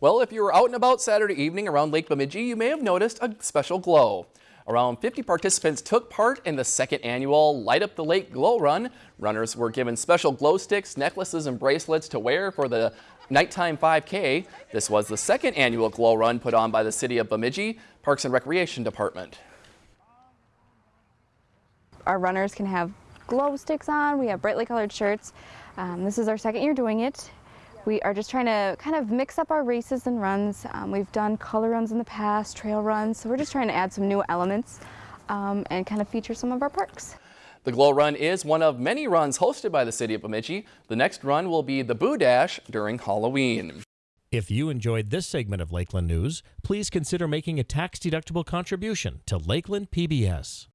Well, if you were out and about Saturday evening around Lake Bemidji, you may have noticed a special glow. Around 50 participants took part in the second annual Light Up the Lake Glow Run. Runners were given special glow sticks, necklaces, and bracelets to wear for the nighttime 5K. This was the second annual glow run put on by the City of Bemidji Parks and Recreation Department. Our runners can have glow sticks on. We have brightly colored shirts. Um, this is our second year doing it. We are just trying to kind of mix up our races and runs. Um, we've done color runs in the past, trail runs, so we're just trying to add some new elements um, and kind of feature some of our parks. The Glow Run is one of many runs hosted by the City of Bemidji. The next run will be the Boo Dash during Halloween. If you enjoyed this segment of Lakeland News, please consider making a tax-deductible contribution to Lakeland PBS.